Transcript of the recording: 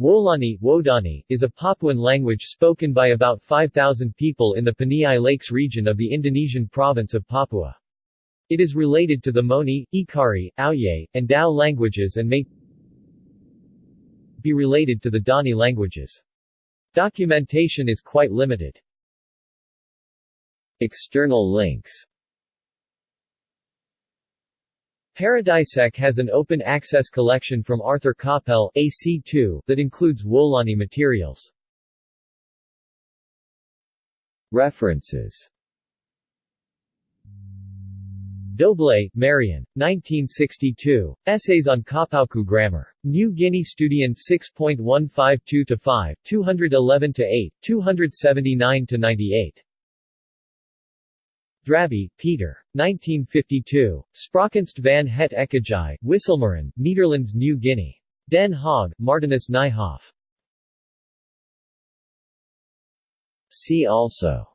Wolani Wodani, is a Papuan language spoken by about 5,000 people in the Paniai Lakes region of the Indonesian province of Papua. It is related to the Moni, Ekari, Auye, and Dao languages and may be related to the Dani languages. Documentation is quite limited. External links Paradisec has an open-access collection from Arthur Capell AC2 that includes Wolani materials. References Doble, Marion. 1962. Essays on Kapauku Grammar. New Guinea Studiën 6.152-5, 211-8, 279-98. Drabbe, Peter. 1952. Spraakkunst van het Ekagi, Wisselmeren, Netherlands New Guinea. Den Haag, Martinus Nijhoff. See also